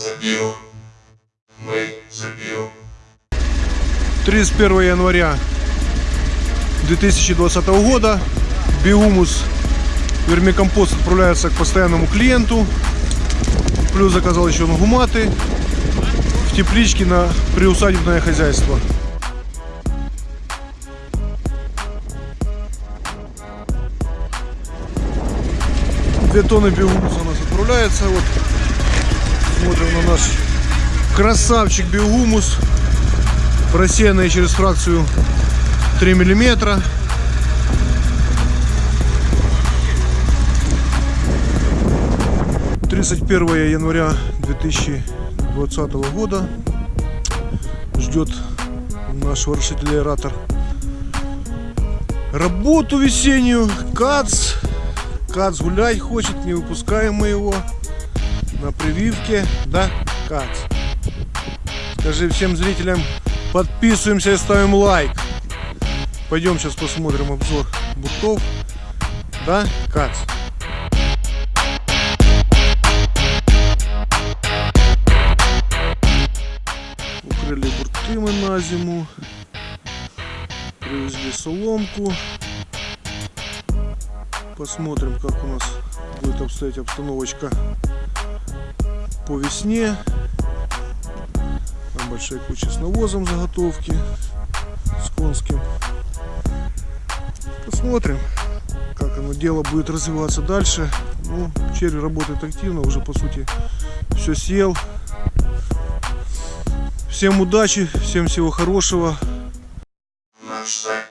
забил. Мы забил. 31 января 2020 года биомус вермикомпост отправляется к постоянному клиенту. Плюс заказал еще гуматы в тепличке на приусадебное хозяйство. Две тонны биомуса у нас отправляется. Вот смотрим на наш красавчик биогумус просеянный через фракцию 3 миллиметра. Тридцать первое января 2020 года ждет наш ворошитель-аэратор работу весеннюю. Кац. Кац гулять хочет не выпускаем мы его на прививке да кац скажи всем зрителям Подписываемся и ставим лайк. Пойдем сейчас посмотрим обзор буртов. Да, Кац? Укрыли бурты мы на зиму. Привезли соломку. Посмотрим, как у нас будет обстоять обстановочка по весне большая куча с навозом заготовки, с конским. Посмотрим, как оно дело будет развиваться дальше. Ну, червь работает активно, уже по сути все съел. Всем удачи, всем всего хорошего. Наш сайт